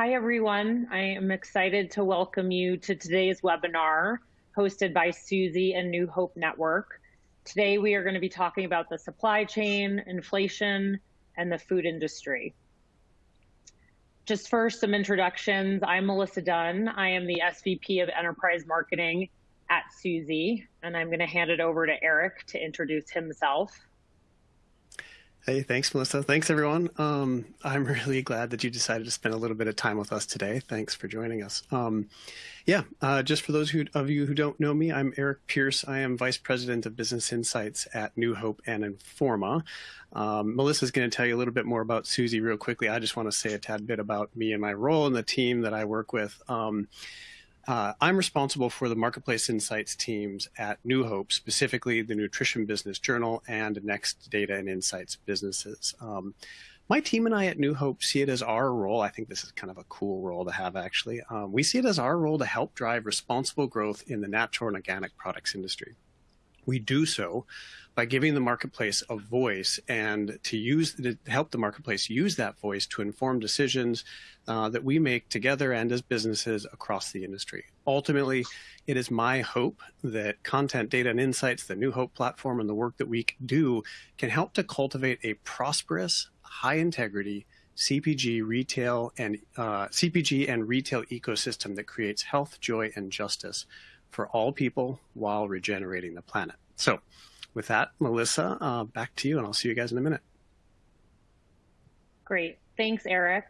Hi, everyone. I am excited to welcome you to today's webinar hosted by Suzy and New Hope Network. Today, we are going to be talking about the supply chain, inflation, and the food industry. Just first, some introductions. I'm Melissa Dunn. I am the SVP of Enterprise Marketing at Suzy, and I'm going to hand it over to Eric to introduce himself. Hey, thanks, Melissa. Thanks, everyone. Um, I'm really glad that you decided to spend a little bit of time with us today. Thanks for joining us. Um, yeah, uh, just for those who, of you who don't know me, I'm Eric Pierce. I am Vice President of Business Insights at New Hope and Informa. Um, Melissa's going to tell you a little bit more about Suzy real quickly. I just want to say a tad bit about me and my role and the team that I work with. Um, uh, I'm responsible for the Marketplace Insights teams at New Hope, specifically the Nutrition Business Journal and Next Data and Insights businesses. Um, my team and I at New Hope see it as our role. I think this is kind of a cool role to have, actually. Um, we see it as our role to help drive responsible growth in the natural and organic products industry. We do so by giving the marketplace a voice and to use to help the marketplace use that voice to inform decisions uh, that we make together and as businesses across the industry. Ultimately, it is my hope that content, data, and insights, the New Hope platform, and the work that we do can help to cultivate a prosperous, high integrity CPG retail and uh, CPG and retail ecosystem that creates health, joy, and justice for all people while regenerating the planet. So with that, Melissa, uh, back to you, and I'll see you guys in a minute. Great. Thanks, Eric.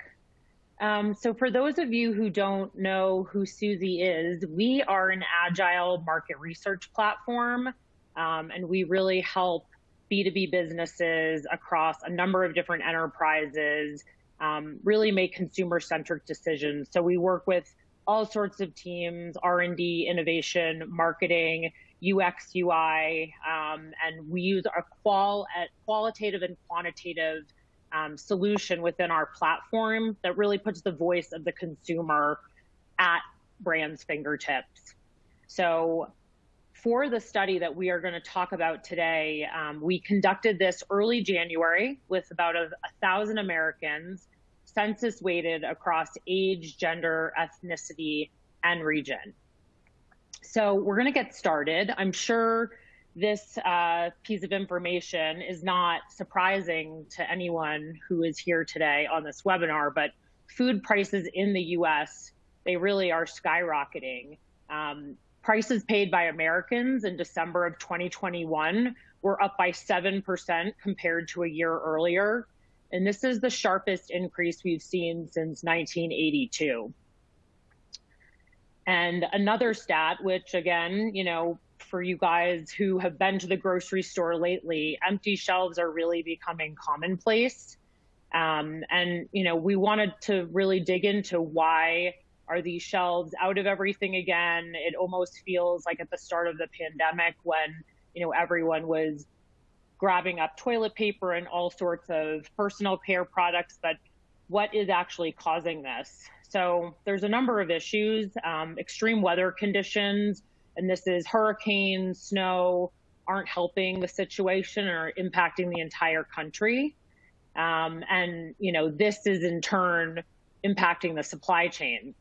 Um, so for those of you who don't know who Suzy is, we are an agile market research platform, um, and we really help B2B businesses across a number of different enterprises um, really make consumer-centric decisions. So we work with all sorts of teams, R&D, innovation, marketing, UX, UI, um, and we use a qual qualitative and quantitative um, solution within our platform that really puts the voice of the consumer at brands' fingertips. So for the study that we are going to talk about today, um, we conducted this early January with about a, a thousand Americans, census weighted across age, gender, ethnicity, and region. So we're going to get started. I'm sure this uh, piece of information is not surprising to anyone who is here today on this webinar, but food prices in the US, they really are skyrocketing. Um, prices paid by Americans in December of 2021 were up by 7% compared to a year earlier. And this is the sharpest increase we've seen since 1982. And another stat, which again, you know, for you guys who have been to the grocery store lately, empty shelves are really becoming commonplace. Um, and, you know, we wanted to really dig into why are these shelves out of everything again? It almost feels like at the start of the pandemic when, you know, everyone was grabbing up toilet paper and all sorts of personal care products, but what is actually causing this? So there's a number of issues, um, extreme weather conditions, and this is hurricanes, snow, aren't helping the situation or impacting the entire country. Um, and, you know, this is in turn impacting the supply chain.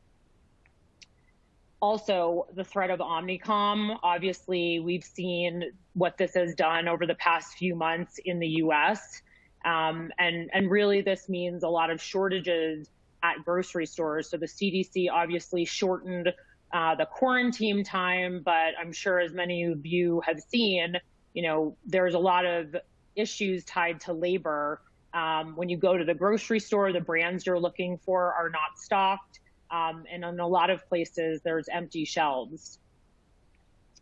Also, the threat of Omicron, obviously, we've seen what this has done over the past few months in the US. Um, and, and really, this means a lot of shortages at grocery stores. So the CDC obviously shortened uh, the quarantine time, but I'm sure as many of you have seen, you know, there's a lot of issues tied to labor. Um, when you go to the grocery store, the brands you're looking for are not stocked. Um, and in a lot of places, there's empty shelves.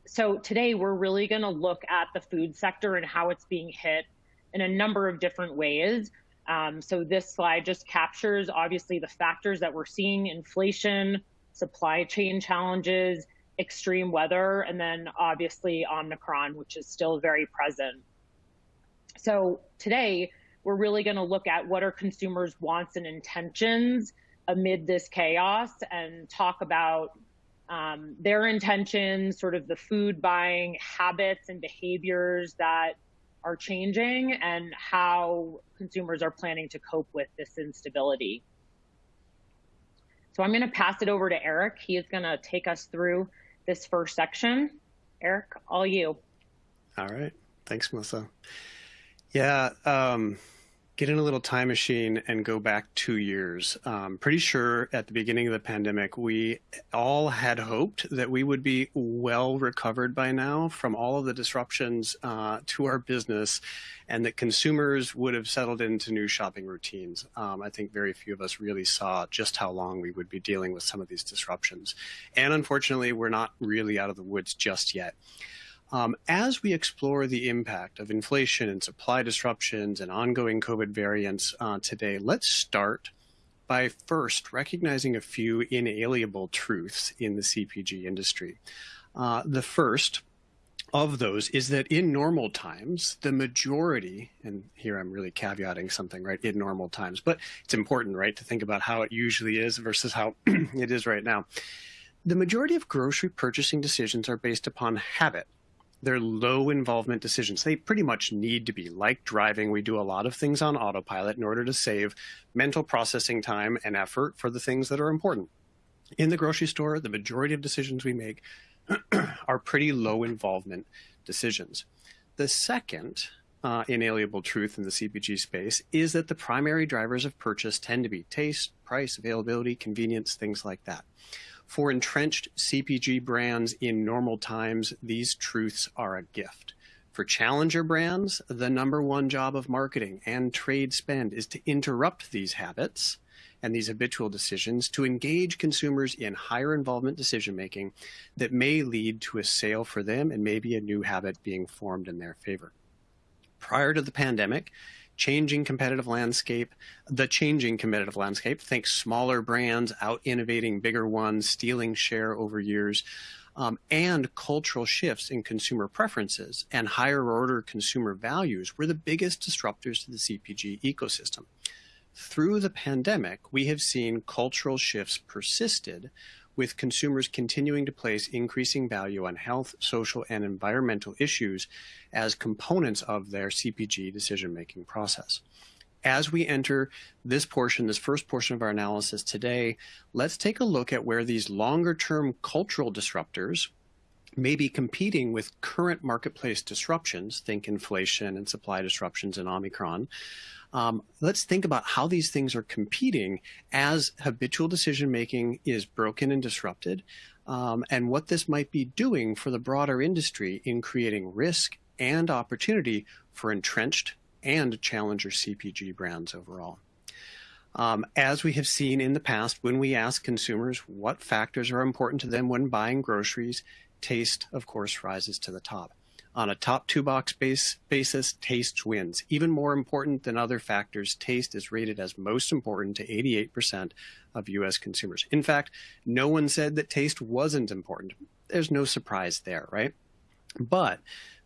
So today we're really gonna look at the food sector and how it's being hit in a number of different ways. Um, so this slide just captures obviously the factors that we're seeing, inflation, supply chain challenges, extreme weather, and then obviously Omicron, which is still very present. So today, we're really gonna look at what are consumers' wants and intentions amid this chaos and talk about um, their intentions, sort of the food buying habits and behaviors that are changing and how consumers are planning to cope with this instability. So I'm going to pass it over to Eric. He is going to take us through this first section. Eric, all you. All right. Thanks, Melissa. Yeah. Um, get in a little time machine and go back two years. Um, pretty sure at the beginning of the pandemic, we all had hoped that we would be well recovered by now from all of the disruptions uh, to our business and that consumers would have settled into new shopping routines. Um, I think very few of us really saw just how long we would be dealing with some of these disruptions. And unfortunately, we're not really out of the woods just yet. Um, as we explore the impact of inflation and supply disruptions and ongoing COVID variants uh, today, let's start by first recognizing a few inalienable truths in the CPG industry. Uh, the first of those is that in normal times, the majority, and here I'm really caveating something, right, in normal times, but it's important, right, to think about how it usually is versus how it is right now. The majority of grocery purchasing decisions are based upon habit they're low involvement decisions. They pretty much need to be like driving. We do a lot of things on autopilot in order to save mental processing time and effort for the things that are important. In the grocery store, the majority of decisions we make are pretty low involvement decisions. The second uh, inalienable truth in the CPG space is that the primary drivers of purchase tend to be taste, price, availability, convenience, things like that. For entrenched CPG brands in normal times, these truths are a gift. For challenger brands, the number one job of marketing and trade spend is to interrupt these habits and these habitual decisions to engage consumers in higher involvement decision making that may lead to a sale for them and maybe a new habit being formed in their favor. Prior to the pandemic, changing competitive landscape, the changing competitive landscape, think smaller brands out innovating bigger ones, stealing share over years, um, and cultural shifts in consumer preferences and higher order consumer values were the biggest disruptors to the CPG ecosystem. Through the pandemic, we have seen cultural shifts persisted with consumers continuing to place increasing value on health, social, and environmental issues as components of their CPG decision-making process. As we enter this portion, this first portion of our analysis today, let's take a look at where these longer-term cultural disruptors may be competing with current marketplace disruptions, think inflation and supply disruptions and Omicron, um, let's think about how these things are competing as habitual decision making is broken and disrupted, um, and what this might be doing for the broader industry in creating risk and opportunity for entrenched and challenger CPG brands overall. Um, as we have seen in the past, when we ask consumers what factors are important to them when buying groceries, taste, of course, rises to the top. On a top two box base basis, taste wins. Even more important than other factors, taste is rated as most important to 88% of US consumers. In fact, no one said that taste wasn't important. There's no surprise there, right? But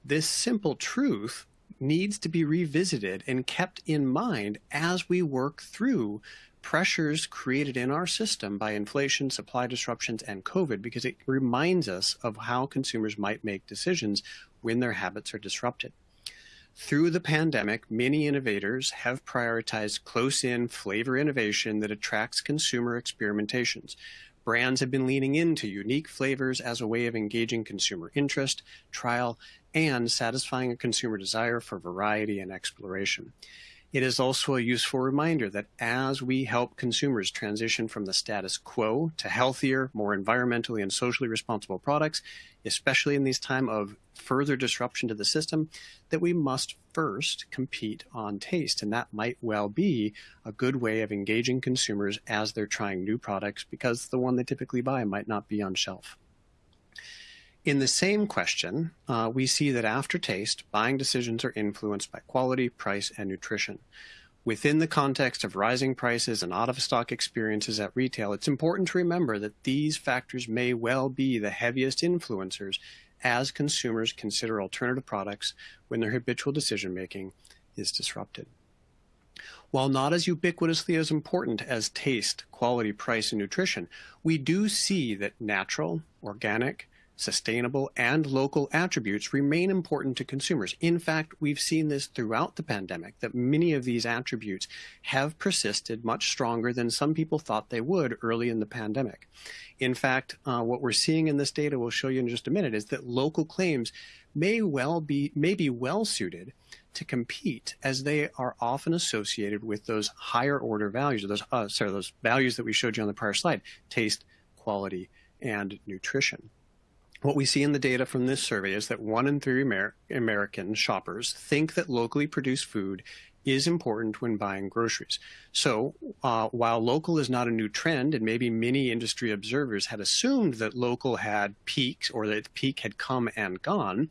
this simple truth needs to be revisited and kept in mind as we work through pressures created in our system by inflation, supply disruptions, and COVID, because it reminds us of how consumers might make decisions when their habits are disrupted. Through the pandemic, many innovators have prioritized close-in flavor innovation that attracts consumer experimentations. Brands have been leaning into unique flavors as a way of engaging consumer interest, trial, and satisfying a consumer desire for variety and exploration. It is also a useful reminder that as we help consumers transition from the status quo to healthier, more environmentally and socially responsible products, especially in these time of further disruption to the system, that we must first compete on taste. And that might well be a good way of engaging consumers as they're trying new products because the one they typically buy might not be on shelf. In the same question, uh, we see that after taste, buying decisions are influenced by quality, price, and nutrition. Within the context of rising prices and out of stock experiences at retail, it's important to remember that these factors may well be the heaviest influencers as consumers consider alternative products when their habitual decision making is disrupted. While not as ubiquitously as important as taste, quality, price, and nutrition, we do see that natural, organic, sustainable, and local attributes remain important to consumers. In fact, we've seen this throughout the pandemic that many of these attributes have persisted much stronger than some people thought they would early in the pandemic. In fact, uh, what we're seeing in this data we'll show you in just a minute is that local claims may well be may be well suited to compete as they are often associated with those higher order values, or those uh, sorry, those values that we showed you on the prior slide, taste, quality, and nutrition. What we see in the data from this survey is that one in three Amer American shoppers think that locally produced food is important when buying groceries. So uh, while local is not a new trend, and maybe many industry observers had assumed that local had peaks or that the peak had come and gone,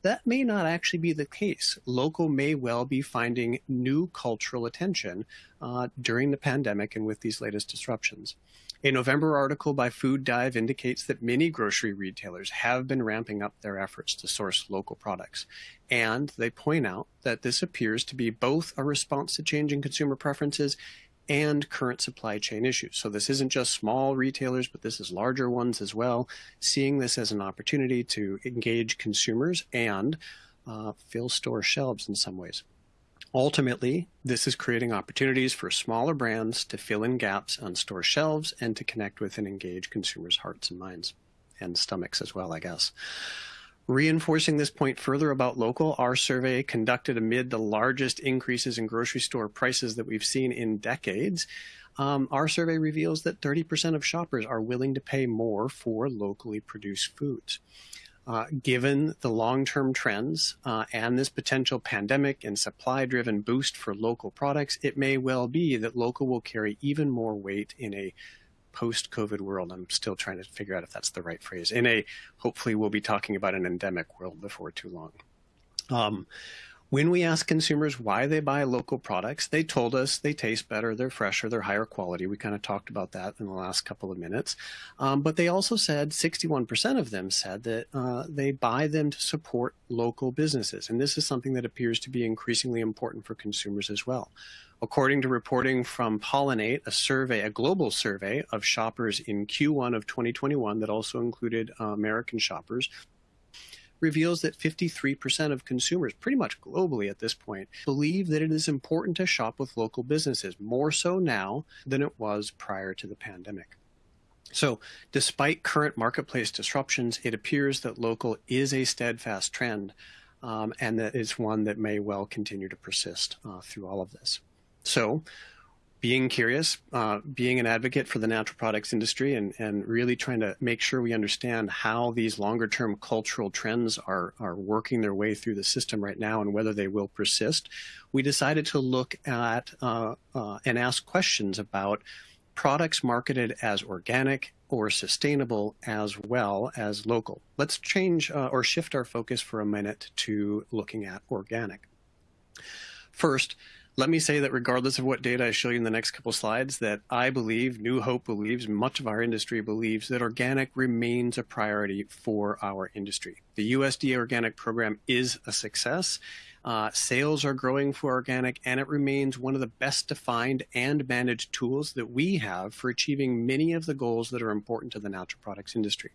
that may not actually be the case. Local may well be finding new cultural attention uh, during the pandemic and with these latest disruptions. A November article by Food Dive indicates that many grocery retailers have been ramping up their efforts to source local products. And they point out that this appears to be both a response to changing consumer preferences and current supply chain issues. So this isn't just small retailers, but this is larger ones as well, seeing this as an opportunity to engage consumers and uh, fill store shelves in some ways. Ultimately, this is creating opportunities for smaller brands to fill in gaps on store shelves and to connect with and engage consumers' hearts and minds and stomachs as well, I guess. Reinforcing this point further about local, our survey conducted amid the largest increases in grocery store prices that we've seen in decades. Um, our survey reveals that 30% of shoppers are willing to pay more for locally produced foods. Uh, given the long-term trends uh, and this potential pandemic and supply-driven boost for local products, it may well be that local will carry even more weight in a post-COVID world. I'm still trying to figure out if that's the right phrase. In a, hopefully we'll be talking about an endemic world before too long. Um, when we asked consumers why they buy local products, they told us they taste better, they're fresher, they're higher quality. We kind of talked about that in the last couple of minutes. Um, but they also said 61% of them said that uh, they buy them to support local businesses. And this is something that appears to be increasingly important for consumers as well. According to reporting from Pollinate, a survey, a global survey of shoppers in Q1 of 2021 that also included uh, American shoppers, reveals that 53% of consumers, pretty much globally at this point, believe that it is important to shop with local businesses, more so now than it was prior to the pandemic. So, despite current marketplace disruptions, it appears that local is a steadfast trend um, and that it's one that may well continue to persist uh, through all of this. So, being curious, uh, being an advocate for the natural products industry, and, and really trying to make sure we understand how these longer term cultural trends are, are working their way through the system right now and whether they will persist, we decided to look at uh, uh, and ask questions about products marketed as organic or sustainable as well as local. Let's change uh, or shift our focus for a minute to looking at organic. First, let me say that regardless of what data I show you in the next couple slides, that I believe, New Hope believes, much of our industry believes that organic remains a priority for our industry. The USDA organic program is a success. Uh, sales are growing for organic, and it remains one of the best defined and managed tools that we have for achieving many of the goals that are important to the natural products industry.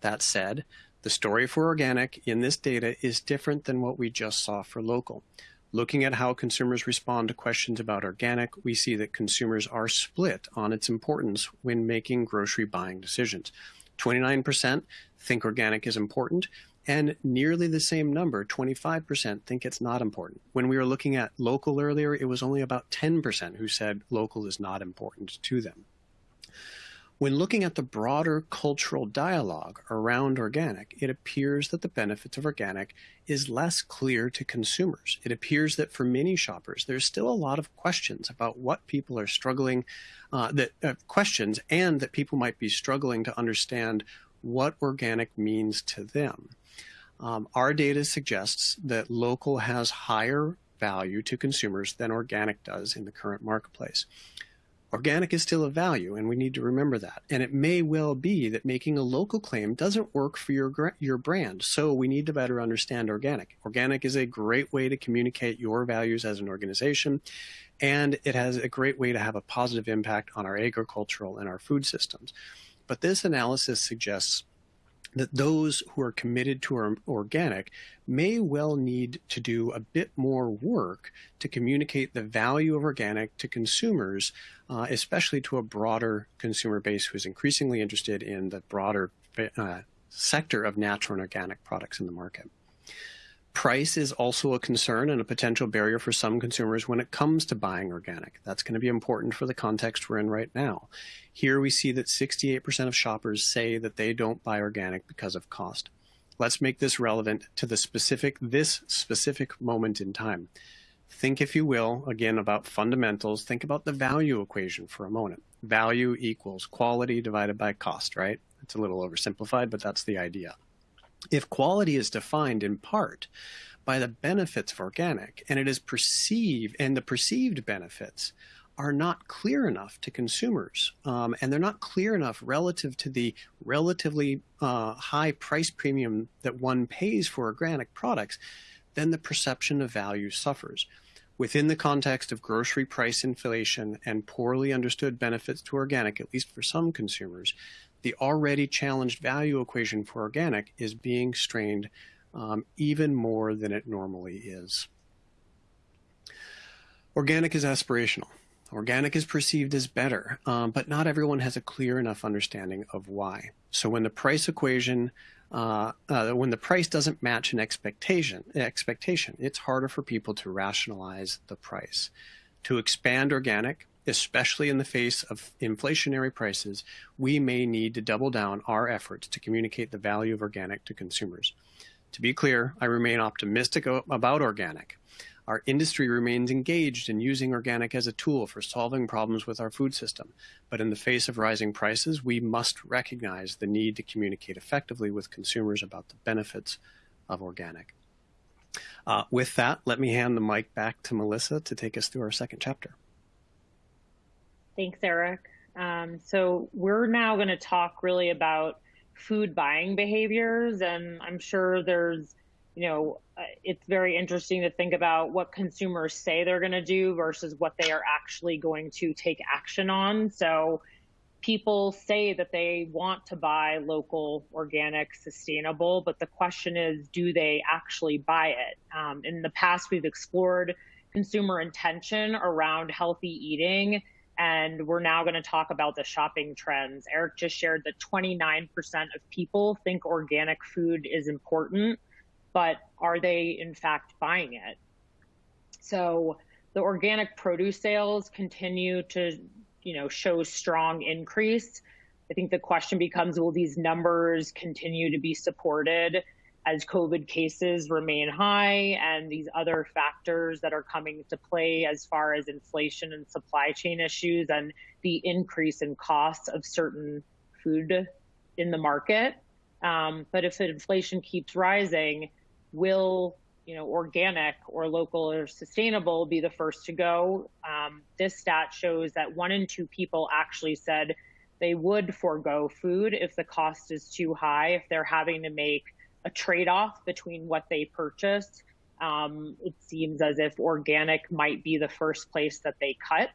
That said, the story for organic in this data is different than what we just saw for local. Looking at how consumers respond to questions about organic, we see that consumers are split on its importance when making grocery buying decisions. 29% think organic is important, and nearly the same number, 25%, think it's not important. When we were looking at local earlier, it was only about 10% who said local is not important to them. When looking at the broader cultural dialogue around organic, it appears that the benefits of organic is less clear to consumers. It appears that for many shoppers, there's still a lot of questions about what people are struggling, uh, that uh, questions, and that people might be struggling to understand what organic means to them. Um, our data suggests that local has higher value to consumers than organic does in the current marketplace. Organic is still a value, and we need to remember that. And it may well be that making a local claim doesn't work for your, your brand, so we need to better understand organic. Organic is a great way to communicate your values as an organization, and it has a great way to have a positive impact on our agricultural and our food systems. But this analysis suggests that those who are committed to organic may well need to do a bit more work to communicate the value of organic to consumers, uh, especially to a broader consumer base who is increasingly interested in the broader uh, sector of natural and organic products in the market. Price is also a concern and a potential barrier for some consumers when it comes to buying organic. That's going to be important for the context we're in right now. Here we see that 68% of shoppers say that they don't buy organic because of cost. Let's make this relevant to the specific, this specific moment in time. Think, if you will, again about fundamentals. Think about the value equation for a moment. Value equals quality divided by cost, right? It's a little oversimplified, but that's the idea. If quality is defined in part by the benefits of organic and it is perceived and the perceived benefits are not clear enough to consumers um, and they're not clear enough relative to the relatively uh, high price premium that one pays for organic products, then the perception of value suffers. Within the context of grocery price inflation and poorly understood benefits to organic, at least for some consumers, the already challenged value equation for organic is being strained um, even more than it normally is. Organic is aspirational. Organic is perceived as better, um, but not everyone has a clear enough understanding of why. So when the price equation, uh, uh, when the price doesn't match an expectation, expectation, it's harder for people to rationalize the price. To expand organic, especially in the face of inflationary prices, we may need to double down our efforts to communicate the value of organic to consumers. To be clear, I remain optimistic about organic. Our industry remains engaged in using organic as a tool for solving problems with our food system. But in the face of rising prices, we must recognize the need to communicate effectively with consumers about the benefits of organic. Uh, with that, let me hand the mic back to Melissa to take us through our second chapter. Thanks, Eric. Um, so we're now going to talk really about food buying behaviors, and I'm sure there's, you know, uh, it's very interesting to think about what consumers say they're going to do versus what they are actually going to take action on. So people say that they want to buy local, organic, sustainable, but the question is, do they actually buy it? Um, in the past, we've explored consumer intention around healthy eating and we're now going to talk about the shopping trends. Eric just shared that 29% of people think organic food is important, but are they in fact buying it? So the organic produce sales continue to, you know, show strong increase. I think the question becomes, will these numbers continue to be supported as COVID cases remain high and these other factors that are coming to play as far as inflation and supply chain issues and the increase in costs of certain food in the market. Um, but if inflation keeps rising, will you know organic or local or sustainable be the first to go? Um, this stat shows that one in two people actually said they would forego food if the cost is too high, if they're having to make a trade-off between what they purchase. Um, it seems as if organic might be the first place that they cut.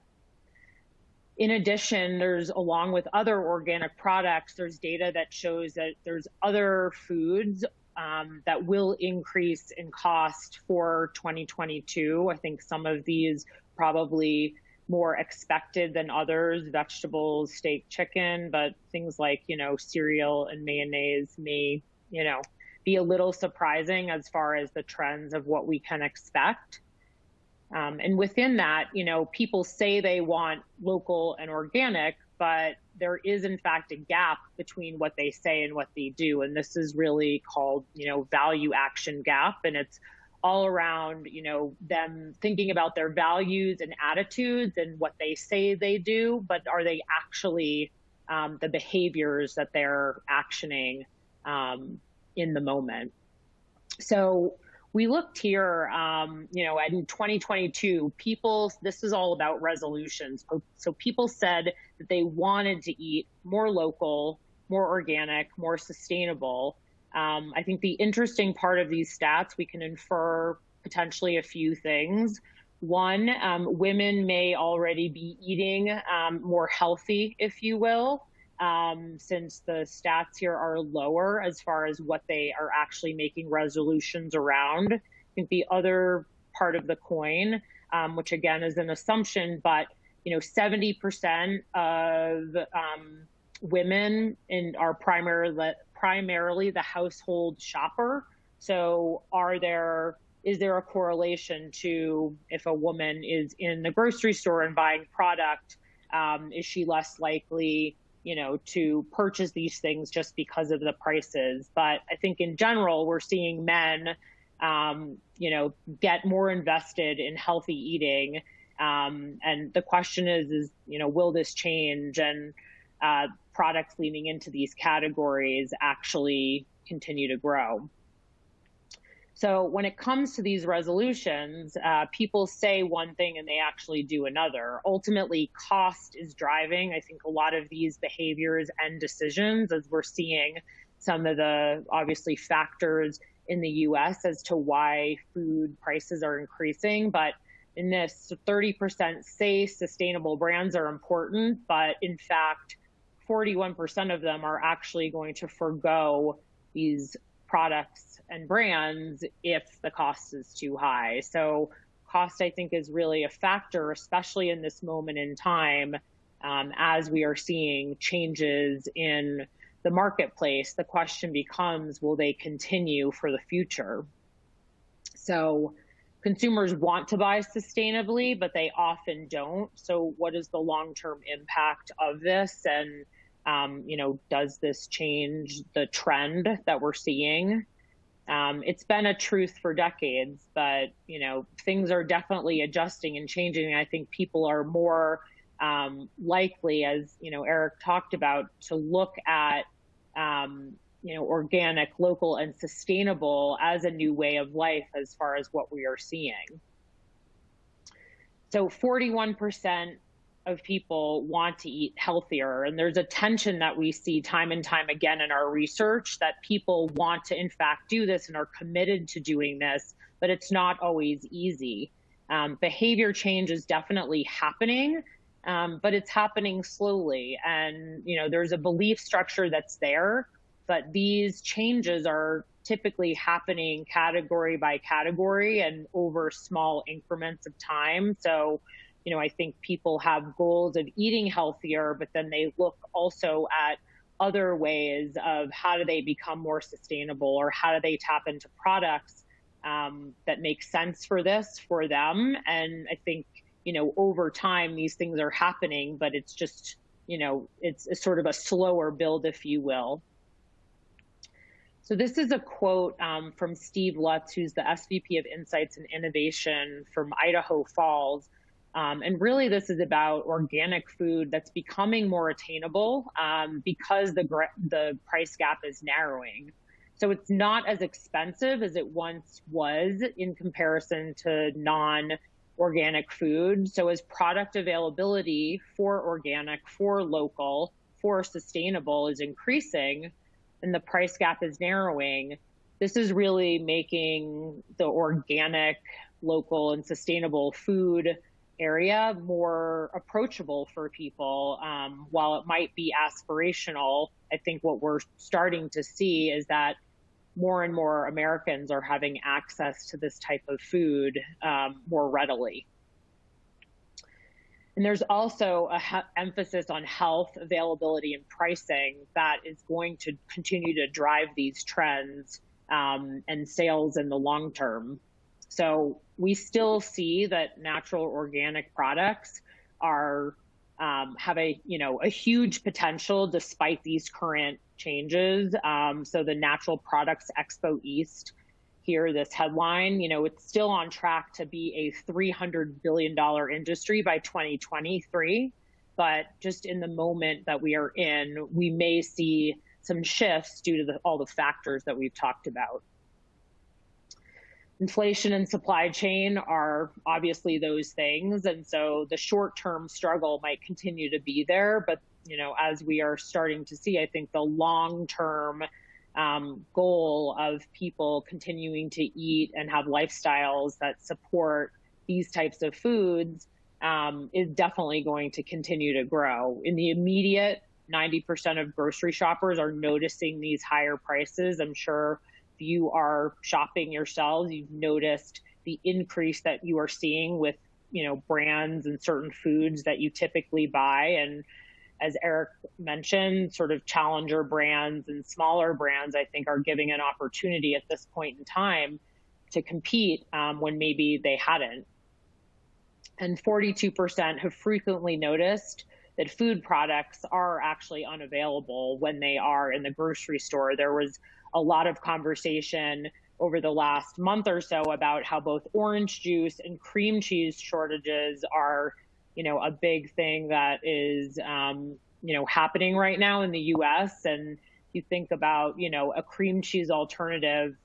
In addition, there's along with other organic products, there's data that shows that there's other foods um, that will increase in cost for 2022. I think some of these probably more expected than others, vegetables, steak, chicken, but things like, you know, cereal and mayonnaise may, you know, be a little surprising as far as the trends of what we can expect. Um, and within that, you know, people say they want local and organic, but there is in fact a gap between what they say and what they do. And this is really called, you know, value action gap. And it's all around, you know, them thinking about their values and attitudes and what they say they do, but are they actually um, the behaviors that they're actioning um, in the moment. So we looked here, um, you know, in 2022, people, this is all about resolutions. So people said that they wanted to eat more local, more organic, more sustainable. Um, I think the interesting part of these stats, we can infer potentially a few things. One, um, women may already be eating um, more healthy, if you will. Um, since the stats here are lower as far as what they are actually making resolutions around. I think the other part of the coin, um, which again is an assumption, but you know, 70% of um, women in are primarily primarily the household shopper. So, are there is there a correlation to if a woman is in the grocery store and buying product, um, is she less likely, you know, to purchase these things just because of the prices? But I think in general, we're seeing men, um, you know, get more invested in healthy eating um, and the question is, is you know, will this change and uh, products leaning into these categories actually continue to grow? So when it comes to these resolutions, uh, people say one thing and they actually do another. Ultimately, cost is driving, I think, a lot of these behaviors and decisions as we're seeing some of the obviously factors in the US as to why food prices are increasing. But in this 30% say sustainable brands are important, but in fact, 41% of them are actually going to forego these products and brands if the cost is too high. So, cost, I think, is really a factor, especially in this moment in time um, as we are seeing changes in the marketplace. The question becomes will they continue for the future? So, consumers want to buy sustainably, but they often don't. So, what is the long term impact of this? And, um, you know, does this change the trend that we're seeing? Um, it's been a truth for decades, but, you know, things are definitely adjusting and changing. I think people are more um, likely, as, you know, Eric talked about, to look at um, you know, organic, local, and sustainable as a new way of life as far as what we are seeing. So 41% of people want to eat healthier. And there's a tension that we see time and time again in our research that people want to, in fact, do this and are committed to doing this, but it's not always easy. Um, behavior change is definitely happening, um, but it's happening slowly. And, you know, there's a belief structure that's there but these changes are typically happening category by category and over small increments of time. So, you know, I think people have goals of eating healthier, but then they look also at other ways of how do they become more sustainable or how do they tap into products um, that make sense for this for them. And I think, you know, over time, these things are happening, but it's just, you know, it's, sort of a slower build, if you will. So this is a quote um, from Steve Lutz, who's the SVP of Insights and Innovation from Idaho Falls. Um, and really, this is about organic food that's becoming more attainable um, because the the price gap is narrowing. So it's not as expensive as it once was in comparison to non-organic food. So as product availability for organic, for local, for sustainable is increasing, and the price gap is narrowing, this is really making the organic, local, and sustainable food area more approachable for people. Um, while it might be aspirational, I think what we're starting to see is that more and more Americans are having access to this type of food um, more readily. And there's also a he- emphasis on health, availability, and pricing that is going to continue to drive these trends um, and sales in the long term. So we still see that natural organic products are um, have a you know a huge potential despite these current changes. Um, so the Natural Products Expo East here, this headline, you know, it's still on track to be a $300 billion industry by 2023. But just in the moment that we are in, we may see some shifts due to the, all the factors that we've talked about. Inflation and supply chain are obviously those things. And so the short term struggle might continue to be there. But, you know, as we are starting to see, I think the long term um, goal of people continuing to eat and have lifestyles that support these types of foods um, is definitely going to continue to grow. In the immediate 90% of grocery shoppers are noticing these higher prices. I'm sure you are shopping yourselves, you've noticed the increase that you are seeing with you know brands and certain foods that you typically buy and as Eric mentioned, sort of challenger brands and smaller brands, I think, are giving an opportunity at this point in time to compete um, when maybe they hadn't. And 42% have frequently noticed that food products are actually unavailable when they are in the grocery store. There was a lot of conversation over the last month or so about how both orange juice and cream cheese shortages are, you know, a big thing that is, um, you know, happening right now in the U.S. And you think about, you know, a cream cheese alternative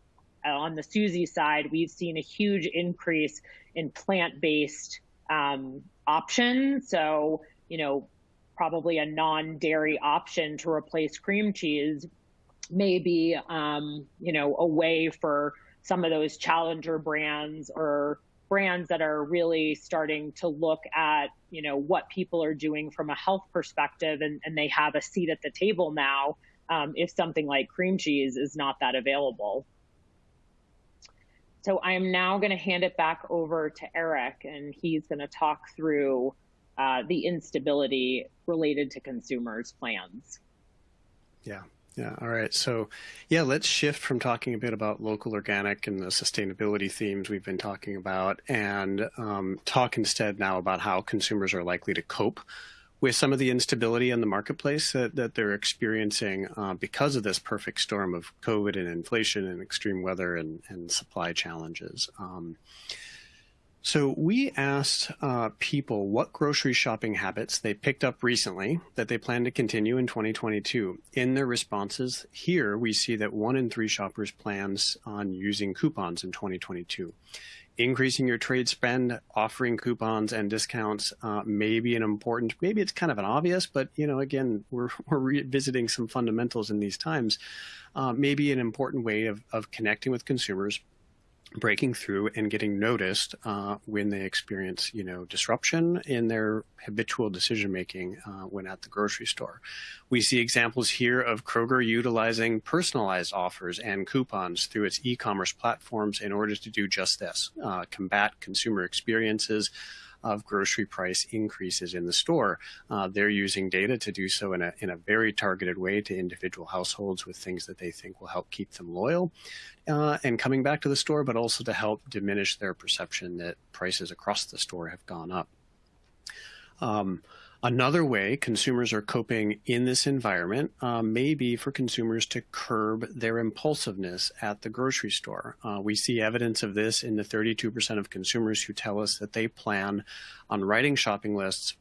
uh, on the Suzy side, we've seen a huge increase in plant-based um, options. So, you know, probably a non-dairy option to replace cream cheese maybe um, you know a way for some of those challenger brands or brands that are really starting to look at you know what people are doing from a health perspective and, and they have a seat at the table now um, if something like cream cheese is not that available. So i am now going to hand it back over to eric and he's going to talk through uh, the instability related to consumers plans. Yeah yeah. All right. So, yeah, let's shift from talking a bit about local organic and the sustainability themes we've been talking about and um, talk instead now about how consumers are likely to cope with some of the instability in the marketplace that, that they're experiencing uh, because of this perfect storm of COVID and inflation and extreme weather and, and supply challenges. Um, so we asked uh, people what grocery shopping habits they picked up recently that they plan to continue in 2022. In their responses here, we see that one in three shoppers plans on using coupons in 2022. Increasing your trade spend, offering coupons and discounts uh, may be an important, maybe it's kind of an obvious, but you know, again, we're, we're revisiting some fundamentals in these times. Uh, maybe an important way of, of connecting with consumers breaking through and getting noticed uh, when they experience, you know, disruption in their habitual decision making uh, when at the grocery store. We see examples here of Kroger utilizing personalized offers and coupons through its e-commerce platforms in order to do just this: uh, combat consumer experiences of grocery price increases in the store. Uh, they're using data to do so in a, in a very targeted way to individual households with things that they think will help keep them loyal uh, and coming back to the store, but also to help diminish their perception that prices across the store have gone up. Um, Another way consumers are coping in this environment uh, may be for consumers to curb their impulsiveness at the grocery store. Uh, we see evidence of this in the 32% of consumers who tell us that they plan on writing shopping lists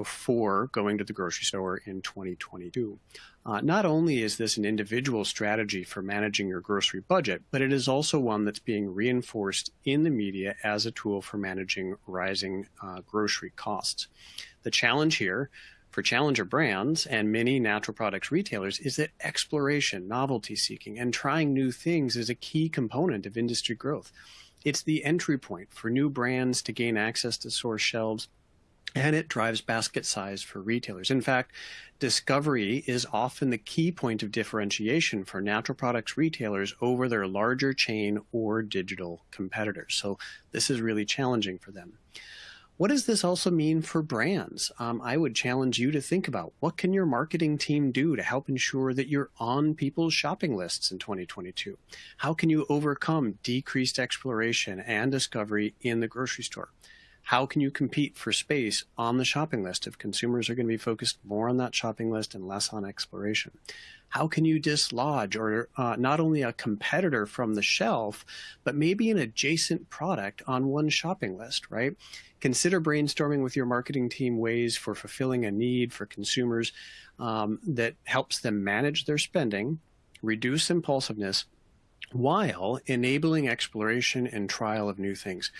before going to the grocery store in 2022. Uh, not only is this an individual strategy for managing your grocery budget, but it is also one that's being reinforced in the media as a tool for managing rising uh, grocery costs. The challenge here for challenger brands and many natural products retailers is that exploration, novelty seeking, and trying new things is a key component of industry growth. It's the entry point for new brands to gain access to source shelves and it drives basket size for retailers. In fact, discovery is often the key point of differentiation for natural products retailers over their larger chain or digital competitors. So this is really challenging for them. What does this also mean for brands? Um, I would challenge you to think about what can your marketing team do to help ensure that you're on people's shopping lists in 2022? How can you overcome decreased exploration and discovery in the grocery store? How can you compete for space on the shopping list if consumers are going to be focused more on that shopping list and less on exploration? How can you dislodge or uh, not only a competitor from the shelf, but maybe an adjacent product on one shopping list, right? consider brainstorming with your marketing team ways for fulfilling a need for consumers um, that helps them manage their spending, reduce impulsiveness, while enabling exploration and trial of new things.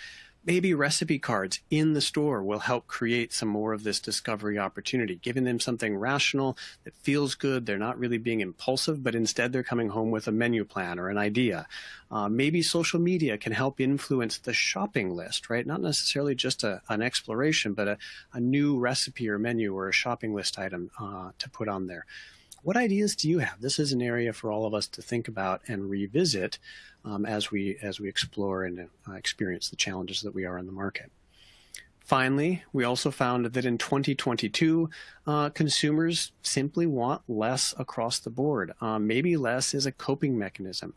Maybe recipe cards in the store will help create some more of this discovery opportunity, giving them something rational that feels good. They're not really being impulsive, but instead they're coming home with a menu plan or an idea. Uh, maybe social media can help influence the shopping list, right? Not necessarily just a, an exploration, but a, a, new recipe or menu or a shopping list item uh, to put on there. What ideas do you have? This is an area for all of us to think about and revisit um, as we as we explore and uh, experience the challenges that we are in the market. Finally, we also found that in 2022, uh, consumers simply want less across the board. Um, maybe less is a coping mechanism.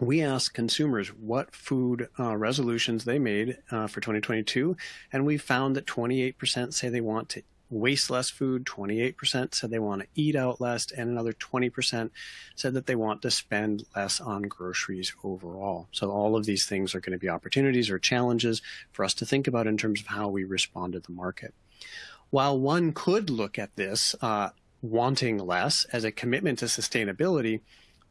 We asked consumers what food uh, resolutions they made uh, for 2022, and we found that 28% say they want to waste less food, 28% said they want to eat out less, and another 20% said that they want to spend less on groceries overall. So all of these things are going to be opportunities or challenges for us to think about in terms of how we respond to the market. While one could look at this uh, wanting less as a commitment to sustainability,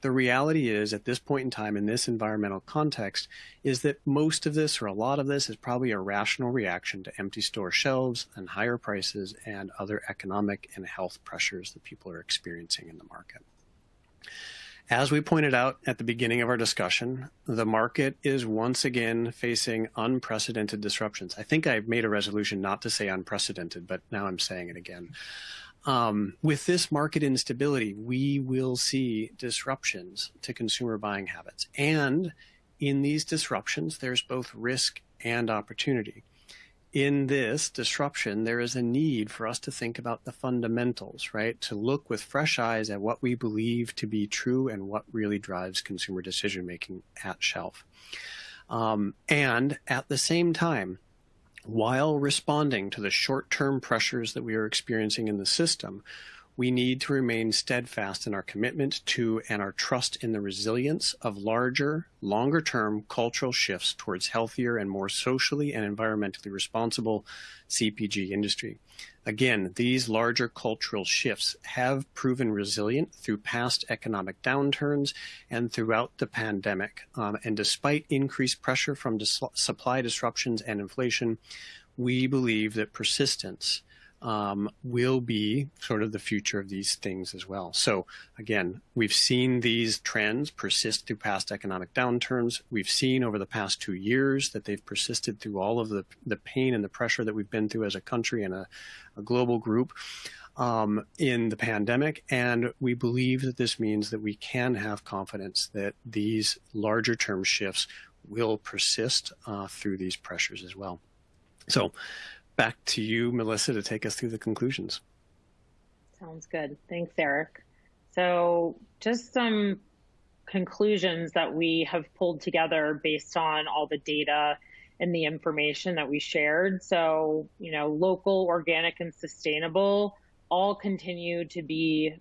the reality is, at this point in time, in this environmental context, is that most of this or a lot of this is probably a rational reaction to empty store shelves and higher prices and other economic and health pressures that people are experiencing in the market. As we pointed out at the beginning of our discussion, the market is once again facing unprecedented disruptions. I think I've made a resolution not to say unprecedented, but now I'm saying it again. Um, with this market instability, we will see disruptions to consumer buying habits. And in these disruptions, there's both risk and opportunity. In this disruption, there is a need for us to think about the fundamentals, right? To look with fresh eyes at what we believe to be true and what really drives consumer decision making at shelf. Um, and at the same time, while responding to the short-term pressures that we are experiencing in the system, we need to remain steadfast in our commitment to and our trust in the resilience of larger, longer term cultural shifts towards healthier and more socially and environmentally responsible CPG industry. Again, these larger cultural shifts have proven resilient through past economic downturns and throughout the pandemic. Um, and despite increased pressure from dis supply disruptions and inflation, we believe that persistence um, will be sort of the future of these things as well. So again, we've seen these trends persist through past economic downturns. We've seen over the past two years that they've persisted through all of the, the pain and the pressure that we've been through as a country and a, a global group. Um, in the pandemic. And we believe that this means that we can have confidence that these larger term shifts will persist uh, through these pressures as well. So back to you, Melissa, to take us through the conclusions. Sounds good. Thanks, Eric. So just some conclusions that we have pulled together based on all the data and the information that we shared. So, you know, local, organic, and sustainable all continue to be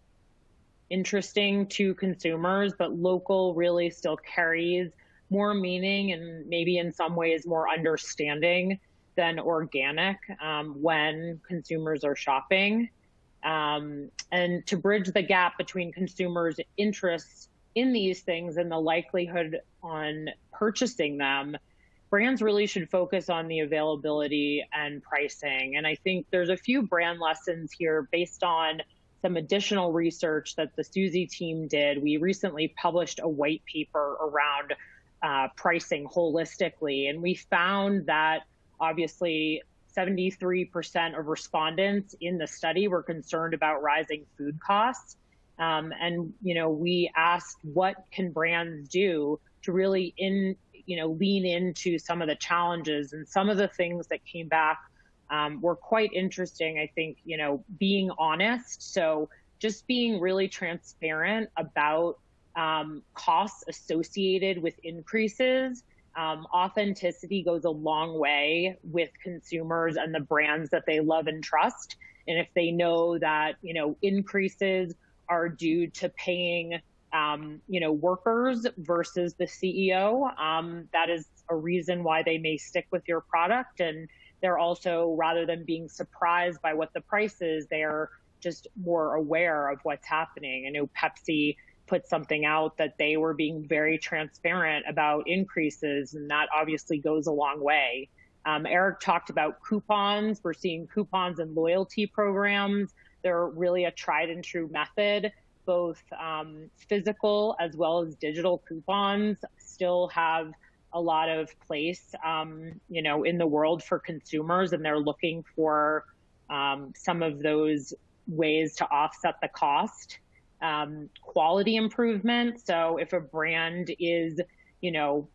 interesting to consumers, but local really still carries more meaning and maybe in some ways more understanding than organic um, when consumers are shopping. Um, and to bridge the gap between consumers' interests in these things and the likelihood on purchasing them, brands really should focus on the availability and pricing. And I think there's a few brand lessons here based on some additional research that the Suzy team did. We recently published a white paper around uh, pricing holistically, and we found that Obviously, 73% of respondents in the study were concerned about rising food costs. Um, and, you know, we asked what can brands do to really in, you know, lean into some of the challenges and some of the things that came back um, were quite interesting. I think, you know, being honest. So just being really transparent about um, costs associated with increases um, authenticity goes a long way with consumers and the brands that they love and trust. And if they know that, you know, increases are due to paying, um, you know, workers versus the CEO, um, that is a reason why they may stick with your product. And they're also, rather than being surprised by what the price is, they're just more aware of what's happening. I know Pepsi put something out that they were being very transparent about increases, and that obviously goes a long way. Um, Eric talked about coupons. We're seeing coupons and loyalty programs. They're really a tried and true method. Both um, physical as well as digital coupons still have a lot of place, um, you know, in the world for consumers, and they're looking for um, some of those ways to offset the cost. Um, quality improvement. So if a brand is, you know,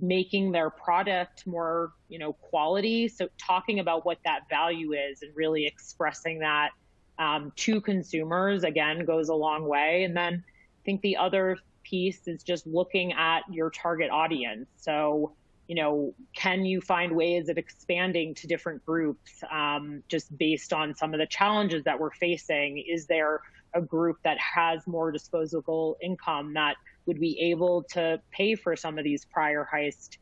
making their product more, you know, quality. So talking about what that value is and really expressing that um, to consumers again goes a long way. And then I think the other piece is just looking at your target audience. So, you know, can you find ways of expanding to different groups um, just based on some of the challenges that we're facing? Is there a group that has more disposable income that would be able to pay for some of these prior heist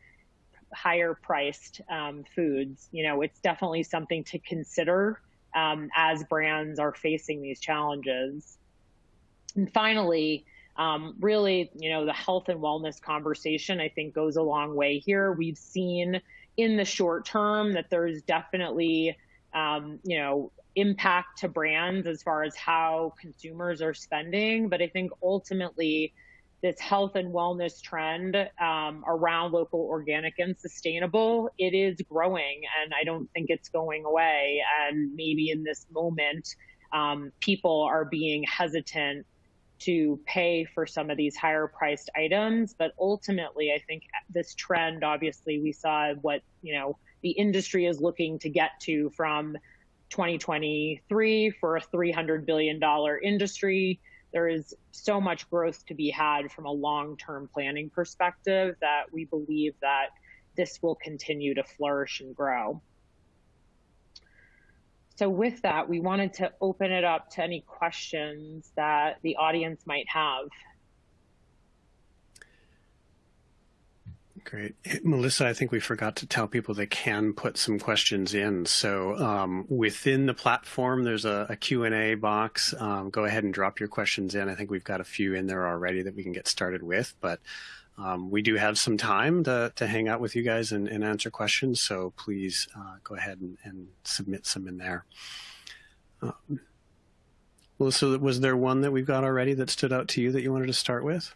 higher priced um, foods. You know it's definitely something to consider um, as brands are facing these challenges. And finally um, really you know the health and wellness conversation i think goes a long way here. We've seen in the short term that there's definitely um, you know impact to brands as far as how consumers are spending. But I think ultimately, this health and wellness trend um, around local, organic, and sustainable, it is growing, and I don't think it's going away. And maybe in this moment, um, people are being hesitant to pay for some of these higher priced items. But ultimately, I think this trend, obviously, we saw what you know the industry is looking to get to from 2023 for a $300 billion industry. There is so much growth to be had from a long-term planning perspective that we believe that this will continue to flourish and grow. So with that, we wanted to open it up to any questions that the audience might have. Great. Melissa, I think we forgot to tell people they can put some questions in. So um, within the platform, there's a, a Q&A box. Um, go ahead and drop your questions in. I think we've got a few in there already that we can get started with, but um, we do have some time to, to hang out with you guys and, and answer questions. So please uh, go ahead and, and, submit some in there. Um, Melissa, was there one that we've got already that stood out to you that you wanted to start with?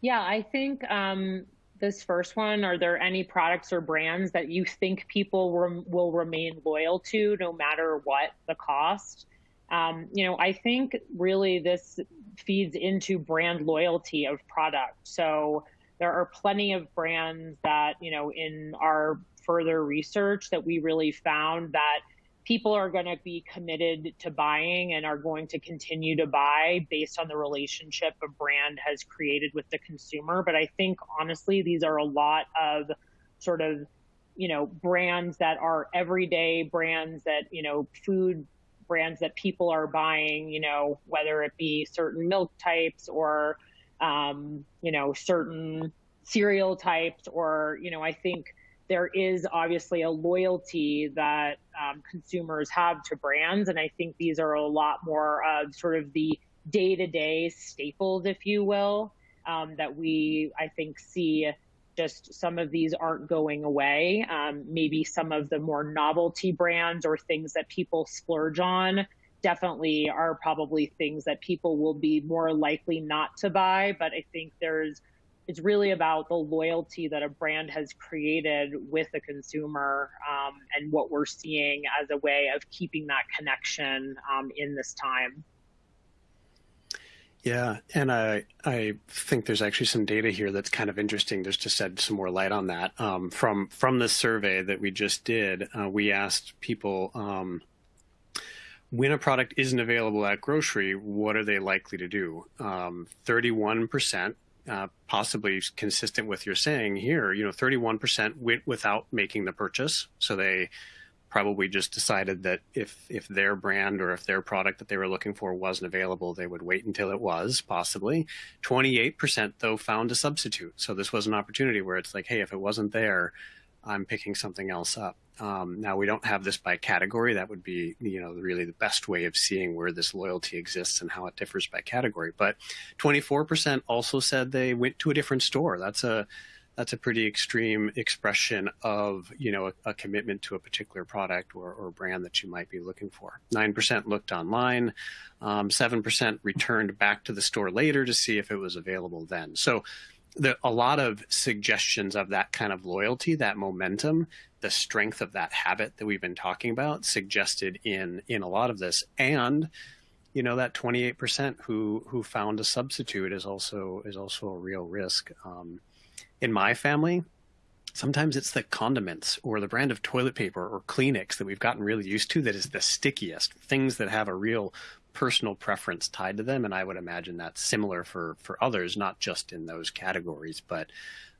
Yeah, I think um, this first one, are there any products or brands that you think people rem- will remain loyal to no matter what the cost? Um, you know, I think really this feeds into brand loyalty of product. So there are plenty of brands that, you know, in our further research that we really found that people are going to be committed to buying and are going to continue to buy based on the relationship a brand has created with the consumer. But I think honestly, these are a lot of sort of, you know, brands that are everyday brands that, you know, food brands that people are buying, you know, whether it be certain milk types or, um, you know, certain cereal types or, you know, I think there is obviously a loyalty that um, consumers have to brands. And I think these are a lot more of sort of the day to day staples, if you will, um, that we, I think, see just some of these aren't going away. Um, maybe some of the more novelty brands or things that people splurge on definitely are probably things that people will be more likely not to buy. But I think there's it's really about the loyalty that a brand has created with the consumer um, and what we're seeing as a way of keeping that connection um, in this time. Yeah, and I I think there's actually some data here that's kind of interesting. Just to shed some more light on that. Um, from from the survey that we just did, uh, we asked people um, when a product isn't available at grocery, what are they likely to do? Um, 31% uh, possibly consistent with your saying here, you know, 31% went without making the purchase. So they probably just decided that if if their brand or if their product that they were looking for wasn't available, they would wait until it was, possibly. 28% though found a substitute. So this was an opportunity where it's like, hey, if it wasn't there, I'm picking something else up. Um, now we don't have this by category. That would be, you know, really the best way of seeing where this loyalty exists and how it differs by category. But 24% also said they went to a different store. That's a that's a pretty extreme expression of you know a, a commitment to a particular product or, or, brand that you might be looking for. Nine percent looked online, um, seven um, percent returned back to the store later to see if it was available then. So a lot of suggestions of that kind of loyalty, that momentum, the strength of that habit that we've been talking about, suggested in in a lot of this, and you know that 28% who who found a substitute is also is also a real risk. Um, in my family, sometimes it's the condiments or the brand of toilet paper or Kleenex that we've gotten really used to that is the stickiest. Things that have a real personal preference tied to them, and I would imagine that's similar for for others, not just in those categories, but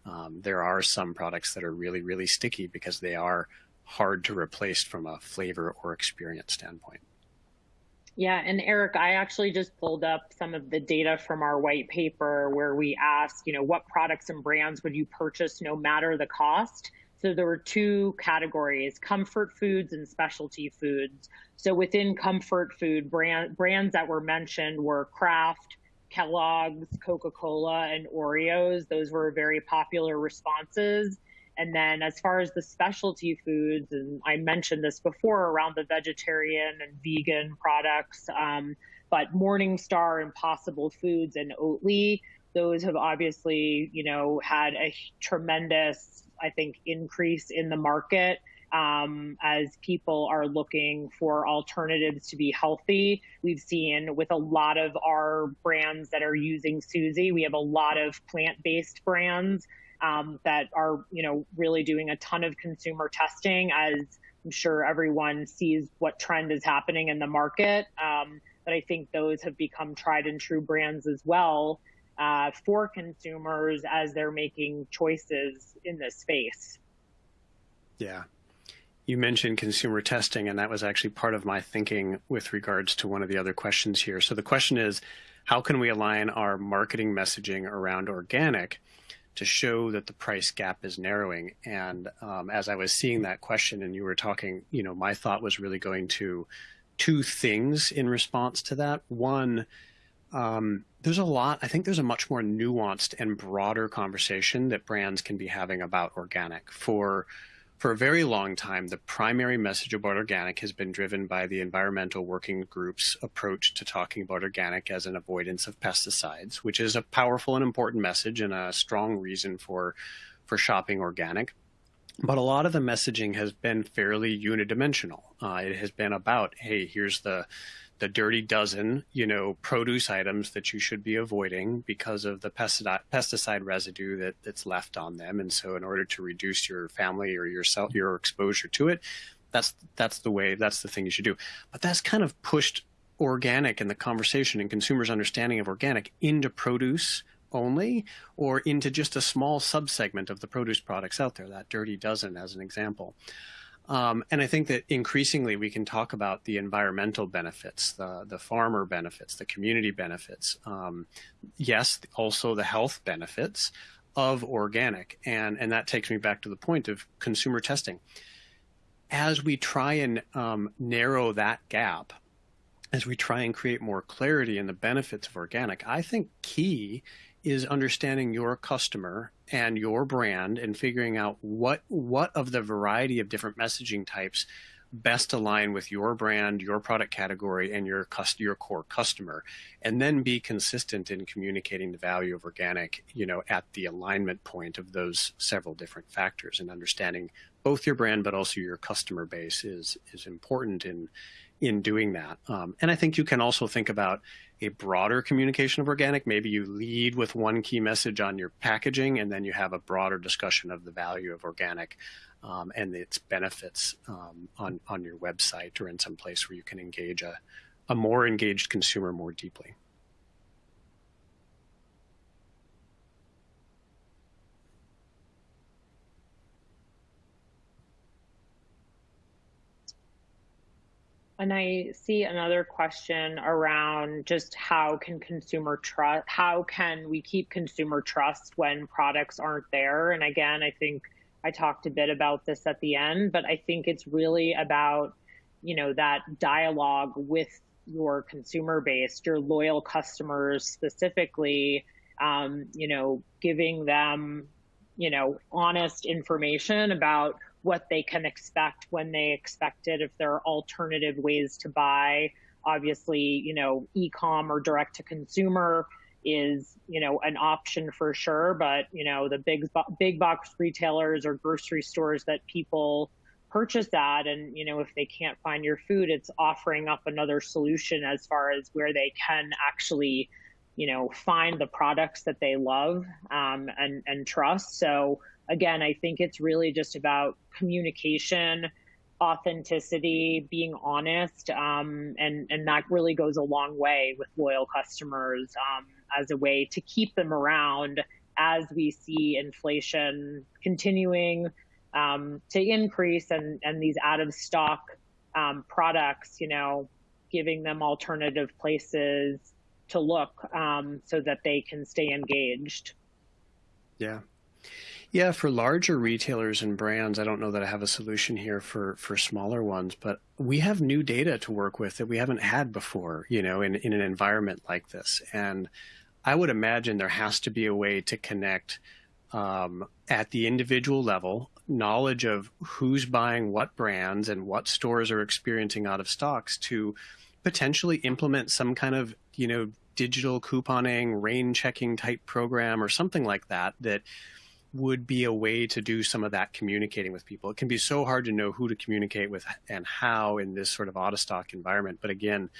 um, there are some products that are really really sticky because they are hard to replace from a flavor or experience standpoint. Yeah, and Eric, I actually just pulled up some of the data from our white paper where we asked, you know, what products and brands would you purchase no matter the cost? So there were two categories, comfort foods and specialty foods. So within comfort food, brand, brands that were mentioned were Kraft, Kellogg's, Coca-Cola, and Oreos. Those were very popular responses. And then as far as the specialty foods, and I mentioned this before around the vegetarian and vegan products, um, but Morningstar, and Impossible Foods, and Oatly, those have obviously, you know, had a tremendous, I think, increase in the market um, as people are looking for alternatives to be healthy. We've seen with a lot of our brands that are using Suzy, we have a lot of plant-based brands um, that are, you know, really doing a ton of consumer testing as I'm sure everyone sees what trend is happening in the market. Um, but I think those have become tried and true brands as well uh, for consumers as they're making choices in this space. Yeah. You mentioned consumer testing, and that was actually part of my thinking with regards to one of the other questions here. So the question is, how can we align our marketing messaging around organic to show that the price gap is narrowing. And um, as I was seeing that question and you were talking, you know, my thought was really going to two things in response to that. One, um, there's a lot, I think there's a much more nuanced and broader conversation that brands can be having about organic. For for a very long time, the primary message about organic has been driven by the environmental working group's approach to talking about organic as an avoidance of pesticides, which is a powerful and important message and a strong reason for, for shopping organic. But a lot of the messaging has been fairly unidimensional. Uh, it has been about, hey, here's the the dirty dozen, you know, produce items that you should be avoiding because of the pesticide, residue that, that's left on them. And so, in order to reduce your family or yourself your exposure to it, that's that's the way that's the thing you should do. But that's kind of pushed organic in the conversation and consumers' understanding of organic into produce only or into just a small subsegment of the produce products out there, that dirty dozen as an example. Um, and I think that increasingly we can talk about the environmental benefits, the, the farmer benefits, the community benefits. Um, yes, also the health benefits of organic. And, and that takes me back to the point of consumer testing. As we try and um, narrow that gap, as we try and create more clarity in the benefits of organic, I think key is understanding your customer and your brand and figuring out what what of the variety of different messaging types best align with your brand, your product category, and your cust- your core customer, and then be consistent in communicating the value of organic, you know, at the alignment point of those several different factors, and understanding both your brand but also your customer base is is important in in doing that. Um, and I think you can also think about a broader communication of organic. Maybe you lead with one key message on your packaging, and then you have a broader discussion of the value of organic um, and its benefits um, on on your website or in some place where you can engage a, a more engaged consumer more deeply. And I see another question around just how can consumer trust, how can we keep consumer trust when products aren't there? And again, I think I talked a bit about this at the end, but I think it's really about, you know, that dialogue with your consumer base, your loyal customers specifically, um, you know, giving them, you know, honest information about what they can expect when they expect it, if there are alternative ways to buy. Obviously, you know, e-com or direct to consumer is, you know, an option for sure, but you know, the big big box retailers or grocery stores that people purchase that and you know if they can't find your food it's offering up another solution as far as where they can actually you know find the products that they love um, and and trust so again i think it's really just about communication authenticity being honest um, and and that really goes a long way with loyal customers um, as a way to keep them around as we see inflation continuing um, to increase and, and these out of stock um, products, you know, giving them alternative places to look um, so that they can stay engaged. Yeah. Yeah, for larger retailers and brands, I don't know that I have a solution here for for smaller ones, but we have new data to work with that we haven't had before, you know, in, in an environment like this. And I would imagine there has to be a way to connect um, at the individual level knowledge of who's buying what brands and what stores are experiencing out of stocks to potentially implement some kind of you know digital couponing rain checking type program or something like that that would be a way to do some of that communicating with people. It can be so hard to know who to communicate with and how in this sort of out of stock environment. But again,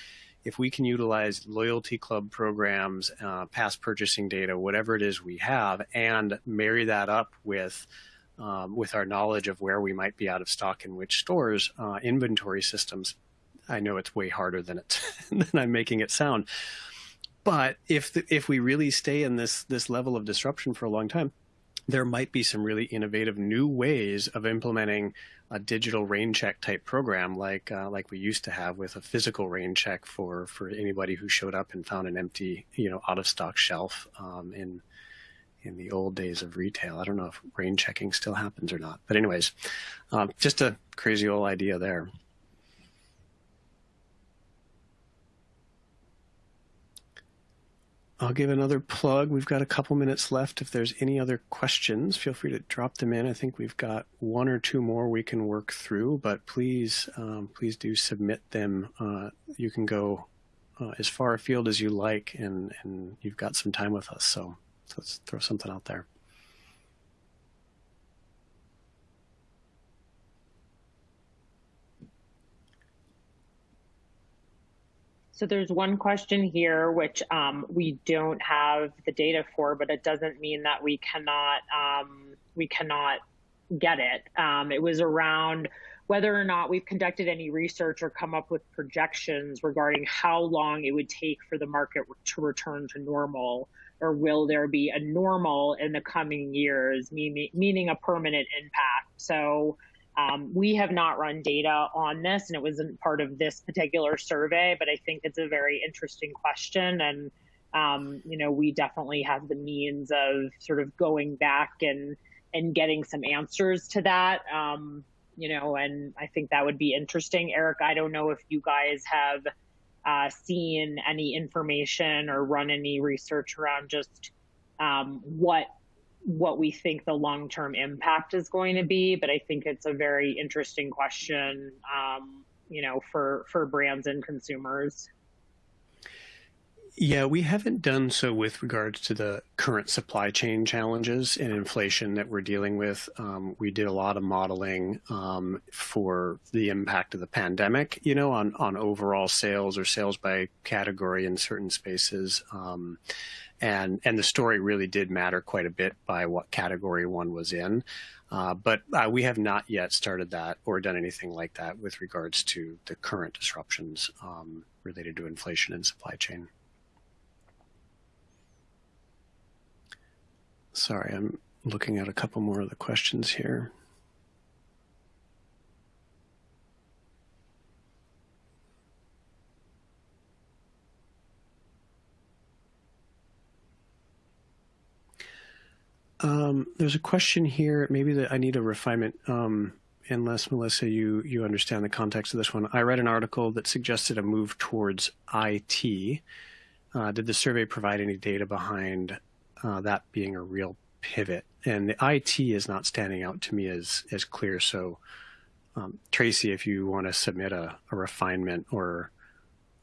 if we can utilize loyalty club programs, uh, past purchasing data, whatever it is we have, and marry that up with um, with our knowledge of where we might be out of stock in which stores, uh, inventory systems. I know it's way harder than it than I'm making it sound, but if the, if we really stay in this this level of disruption for a long time, there might be some really innovative new ways of implementing a digital rain check type program like uh, like we used to have with a physical rain check for for anybody who showed up and found an empty you know out of stock shelf um, in in the old days of retail. I don't know if rain checking still happens or not, but anyways, um, just a crazy old idea there. I'll give another plug. We've got a couple minutes left. If there's any other questions, feel free to drop them in. I think we've got one or two more we can work through, but please, um, please do submit them. Uh, you can go uh, as far afield as you like, and, and you've got some time with us. So let's throw something out there. So there's one question here which um, we don't have the data for, but it doesn't mean that we cannot um, we cannot get it. Um, it was around whether or not we've conducted any research or come up with projections regarding how long it would take for the market to return to normal, or will there be a normal in the coming years, meaning a permanent impact. So um, we have not run data on this, and it wasn't part of this particular survey, but I think it's a very interesting question. And, um, you know, we definitely have the means of sort of going back and, and getting some answers to that. Um, you know, and I think that would be interesting. Eric, I don't know if you guys have uh, seen any information or run any research around just um, what what we think the long term impact is going to be. But I think it's a very interesting question, um, you know, for for brands and consumers. Yeah, we haven't done so with regards to the current supply chain challenges and inflation that we're dealing with. Um, we did a lot of modeling um, for the impact of the pandemic, you know, on, on overall sales or sales by category in certain spaces. Um, and and the story really did matter quite a bit by what category one was in. Uh, but uh, we have not yet started that or done anything like that with regards to the current disruptions um, related to inflation and supply chain. Sorry, I'm looking at a couple more of the questions here. Um, there's a question here, maybe that I need a refinement. Um, unless Melissa, you you understand the context of this one. I read an article that suggested a move towards IT. Uh, did the survey provide any data behind uh, that being a real pivot? And the IT is not standing out to me as as clear. So, um, Tracy, if you want to submit a, a refinement, or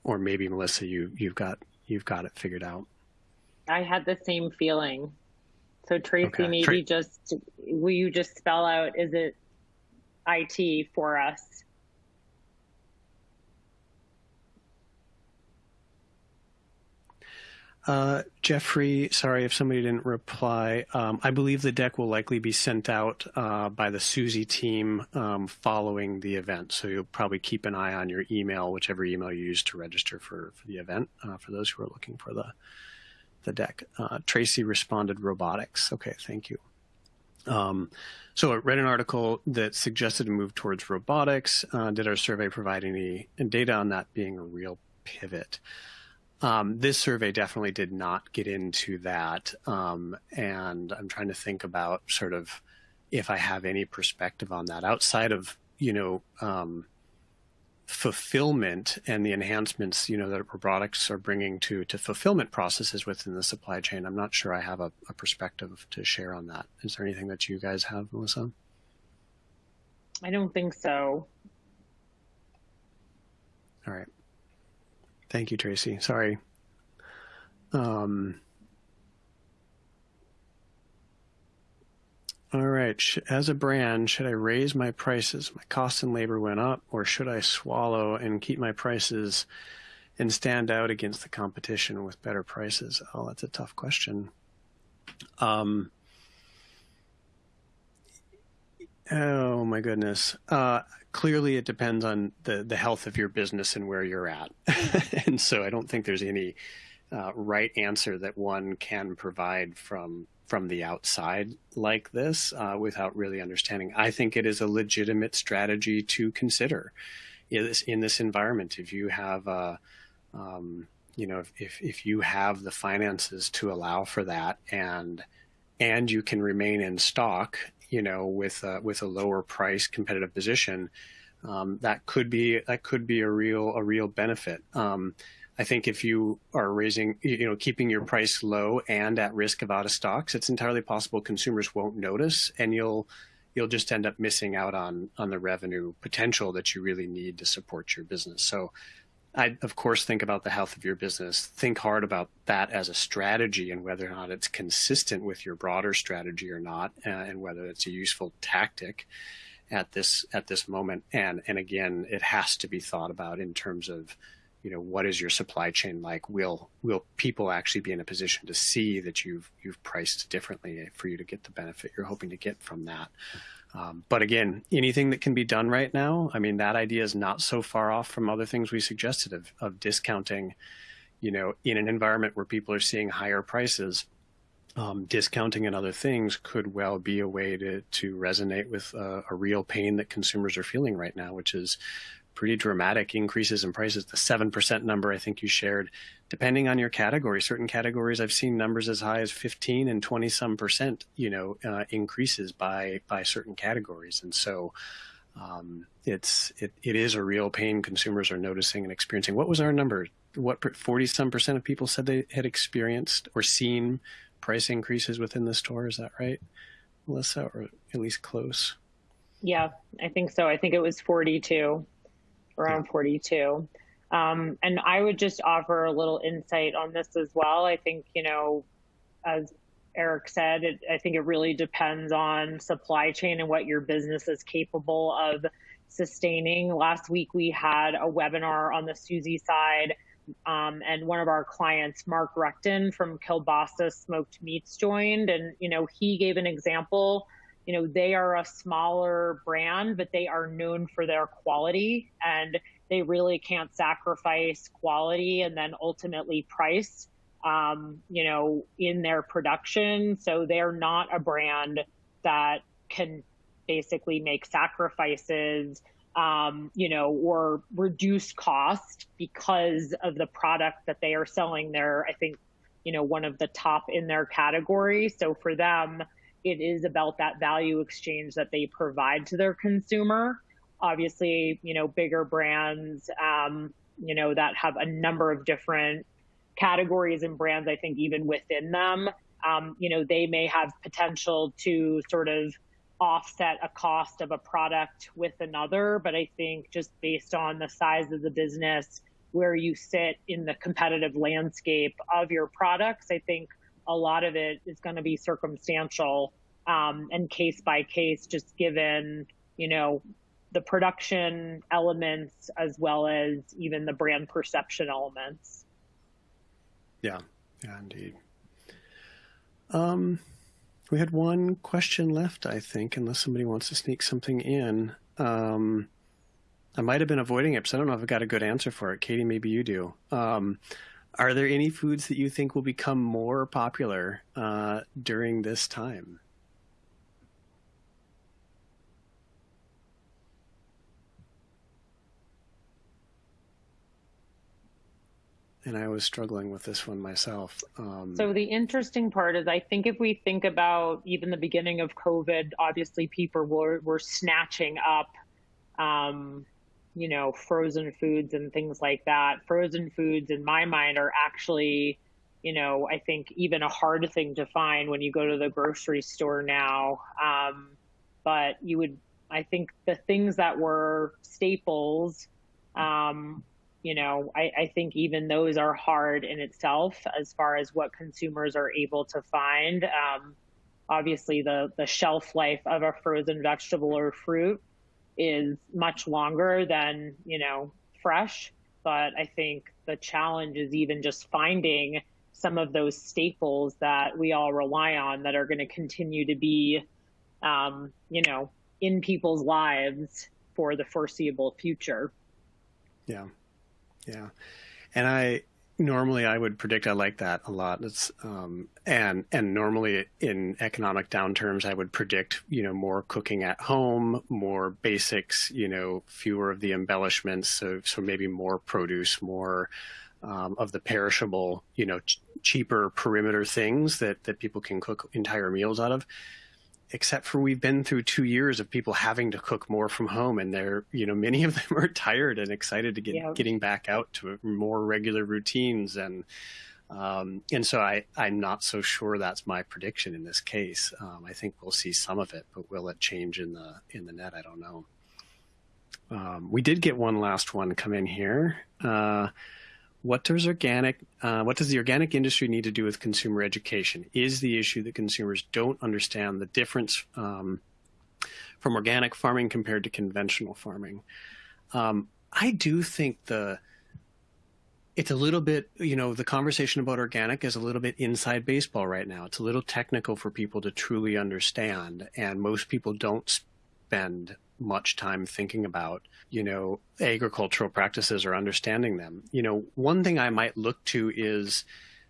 or maybe Melissa, you you've got you've got it figured out. I had the same feeling. So Tracy, okay. maybe Tra just will you just spell out? Is it IT for us. Uh, Jeffrey, sorry if somebody didn't reply. Um, I believe the deck will likely be sent out uh, by the Suzy team um, following the event. So you'll probably keep an eye on your email, whichever email you use to register for, for the event, uh, for those who are looking for the, the deck. Uh, Tracy responded robotics. Okay, thank you. Um, so I read an article that suggested a move towards robotics. Uh, did our survey provide any data on that being a real pivot? Um, this survey definitely did not get into that. Um, and I'm trying to think about sort of if I have any perspective on that outside of, you know, um, fulfillment and the enhancements you know that robotics are bringing to to fulfillment processes within the supply chain. I'm not sure i have a, a perspective to share on that. Is there anything that you guys have melissa? I don't think so. All right. Thank you tracy. Sorry. Um All right. As a brand, should I raise my prices? My cost and labor went up, or should I swallow and keep my prices and stand out against the competition with better prices? Oh, that's a tough question. Um, oh my goodness. Uh, clearly, it depends on the the health of your business and where you're at, and so I don't think there's any uh, right answer that one can provide from from the outside like this uh, without really understanding. I think it is a legitimate strategy to consider in this, in this environment. If you have, uh, um, you know, if, if you have the finances to allow for that and and you can remain in stock, you know, with a, with a lower price competitive position, um, that could be that could be a real a real benefit. Um, I think if you are raising, you know, keeping your price low and at risk of out of stocks, it's entirely possible consumers won't notice and you'll you'll just end up missing out on on the revenue potential that you really need to support your business. So I of course think about the health of your business. Think hard about that as a strategy and whether or not it's consistent with your broader strategy or not uh, and whether it's a useful tactic at this at this moment and and again it has to be thought about in terms of you know what is your supply chain like? Will will people actually be in a position to see that you've you've priced differently for you to get the benefit you're hoping to get from that? Um, but again anything that can be done right now i mean that idea is not so far off from other things we suggested of, of discounting you know in an environment where people are seeing higher prices um, discounting and other things could well be a way to to resonate with uh, a real pain that consumers are feeling right now, which is pretty dramatic increases in prices. The 7% number I think you shared, depending on your category, certain categories I've seen numbers as high as 15 and 20 some percent, you know, uh, increases by, by certain categories. And so, um, it's, it, it is a real pain consumers are noticing and experiencing. What was our number? What 40 some percent of people said they had experienced or seen price increases within the store? Is that right, Melissa, or at least close? Yeah, I think so. I think it was 42 around 42. Um, and I would just offer a little insight on this as well. I think, you know, as Eric said, it, I think it really depends on supply chain and what your business is capable of sustaining. Last week we had a webinar on the Suzy side, um, and one of our clients, Mark Recton from Kiolbassa Smoked Meats, joined, and you know he gave an example you know, they are a smaller brand, but they are known for their quality and they really can't sacrifice quality and then ultimately price, um, you know, in their production. So they're not a brand that can basically make sacrifices, um, you know, or reduce cost because of the product that they are selling. They're, I think, you know, one of the top in their category. So for them, it is about that value exchange that they provide to their consumer. Obviously, you know, bigger brands, um, you know, that have a number of different categories and brands, I think even within them, um, you know, they may have potential to sort of offset a cost of a product with another. But I think just based on the size of the business, where you sit in the competitive landscape of your products, I think a lot of it is going to be circumstantial um, and case by case, just given, you know, the production elements as well as even the brand perception elements. Yeah, yeah, indeed. Um, we had one question left, I think, unless somebody wants to sneak something in. Um, I might have been avoiding it because I don't know if I've got a good answer for it. Katie, maybe you do. Um, are there any foods that you think will become more popular uh, during this time? and I was struggling with this one myself. Um, so the interesting part is, I think if we think about even the beginning of COVID, obviously people were were snatching up, um, you know, frozen foods and things like that. Frozen foods, in my mind, are actually, you know, I think even a hard thing to find when you go to the grocery store now. Um, but you would, I think, the things that were staples. Um, you know, I, I, think even those are hard in itself as far as what consumers are able to find. Um, obviously, the, the shelf life of a frozen vegetable or fruit is much longer than, you know, fresh. But I think the challenge is even just finding some of those staples that we all rely on that are going to continue to be, um, you know, in people's lives for the foreseeable future. Yeah. Yeah. And I normally I would predict I like that a lot. It's um, and and normally in economic downturns I would predict you know more cooking at home, more basics, you know, fewer of the embellishments. So so maybe more produce, more um, of the perishable, you know, ch- cheaper perimeter things that that people can cook entire meals out of except for we've been through two years of people having to cook more from home and they're you know many of them are tired and excited to get yeah. getting back out to more regular routines and um, and so I, I'm not so sure that's my prediction in this case. Um, I think we'll see some of it, but will it change in the in the net? I don't know. Um, we did get one last one come in here. Uh, what does organic uh, what does the organic industry need to do with consumer education? Is the issue that consumers don't understand the difference um, from organic farming compared to conventional farming? Um, i do think the it's a little bit you know the conversation about organic is a little bit inside baseball right now. It's a little technical for people to truly understand and most people don't spend much time thinking about, you know, agricultural practices or understanding them. You know, one thing I might look to is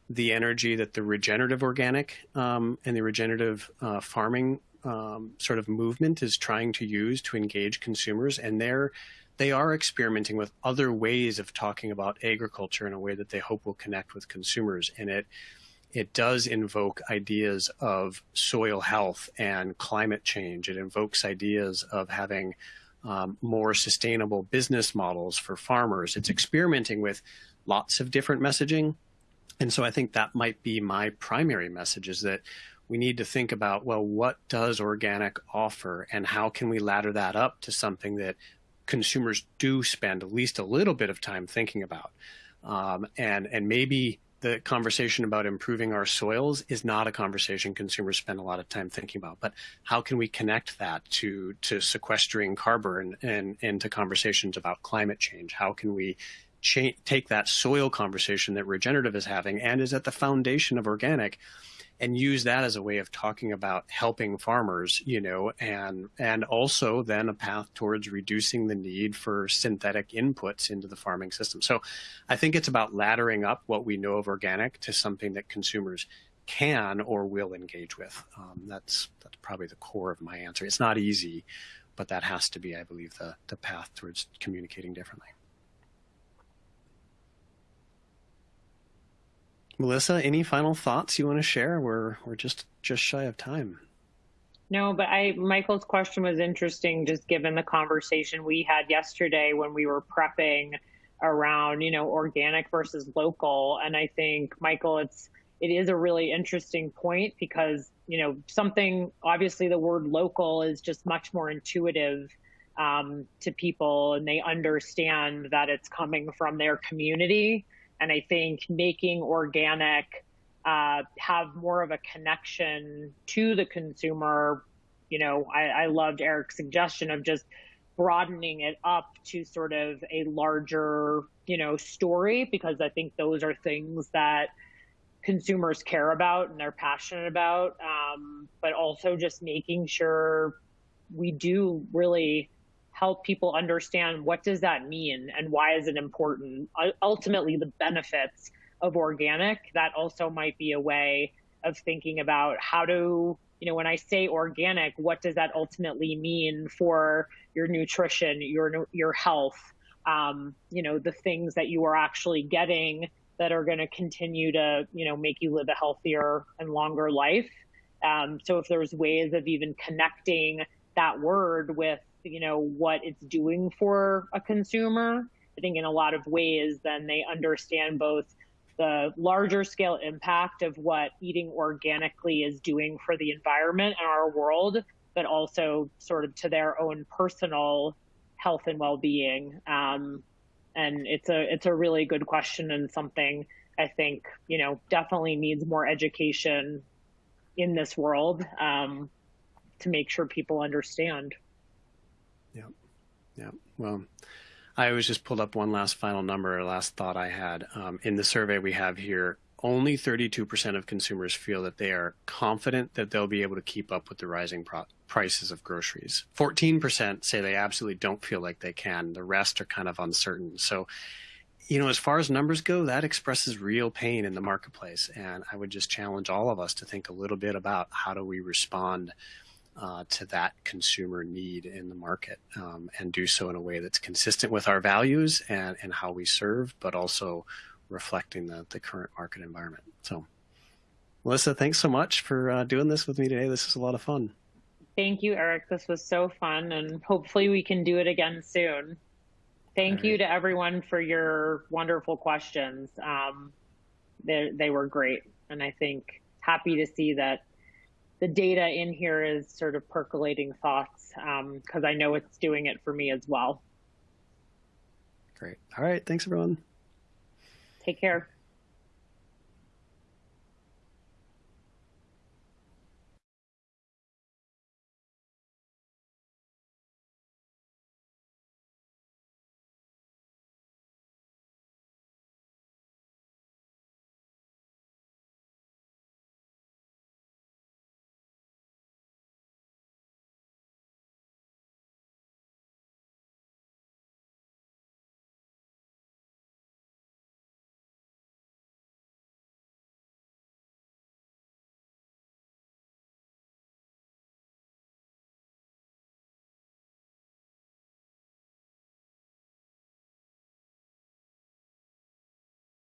the energy that the regenerative organic um, and the regenerative uh, farming um, sort of movement is trying to use to engage consumers, and they're they are experimenting with other ways of talking about agriculture in a way that they hope will connect with consumers, and it it does invoke ideas of soil health and climate change. It invokes ideas of having um, more sustainable business models for farmers. It's experimenting with lots of different messaging. And so I think that might be my primary message is that we need to think about, well, what does organic offer and how can we ladder that up to something that consumers do spend at least a little bit of time thinking about? Um, and, and maybe the conversation about improving our soils is not a conversation consumers spend a lot of time thinking about. But how can we connect that to to sequestering carbon and and to conversations about climate change? How can we take that soil conversation that regenerative is having and is at the foundation of organic and use that as a way of talking about helping farmers, you know, and and also then a path towards reducing the need for synthetic inputs into the farming system. So I think it's about laddering up what we know of organic to something that consumers can or will engage with. Um, that's that's probably the core of my answer. It's not easy, but that has to be, I believe, the the path towards communicating differently. Melissa, any final thoughts you want to share? We're we're just just shy of time. No, but I Michael's question was interesting just given the conversation we had yesterday when we were prepping around, you know, organic versus local. And I think Michael, it's it is a really interesting point because, you know, something obviously the word local is just much more intuitive um, to people and they understand that it's coming from their community. And I think making organic uh, have more of a connection to the consumer. You know, I, I loved Eric's suggestion of just broadening it up to sort of a larger, you know, story because I think those are things that consumers care about and they're passionate about. Um, but also just making sure we do really help people understand what does that mean and why is it important. Ultimately, the benefits of organic, that also might be a way of thinking about how to, you know, when I say organic, what does that ultimately mean for your nutrition, your your health, um, you know, the things that you are actually getting that are going to continue to, you know, make you live a healthier and longer life. Um, so if there's ways of even connecting that word with, you know, what it's doing for a consumer, I think in a lot of ways, then they understand both the larger scale impact of what eating organically is doing for the environment and our world, but also sort of to their own personal health and well-being. Um, and it's a it's a really good question and something I think you know definitely needs more education in this world um, to make sure people understand. Yeah, yeah. Well, I always just pulled up one last final number, or last thought I had. Um, in the survey we have here, only 32% of consumers feel that they are confident that they'll be able to keep up with the rising prices of groceries. 14% say they absolutely don't feel like they can. The rest are kind of uncertain. So, you know, as far as numbers go, that expresses real pain in the marketplace. And I would just challenge all of us to think a little bit about how do we respond uh, to that consumer need in the market um, and do so in a way that's consistent with our values and, and how we serve, but also reflecting the, the current market environment. So, Melissa, thanks so much for uh, doing this with me today. This is a lot of fun. Thank you, Eric. This was so fun, and hopefully we can do it again soon. Thank you to everyone for your wonderful questions. Um, they, they were great, and I think happy to see that the data in here is sort of percolating thoughts because um, I know it's doing it for me as well. Great. All right. Thanks, everyone. Take care.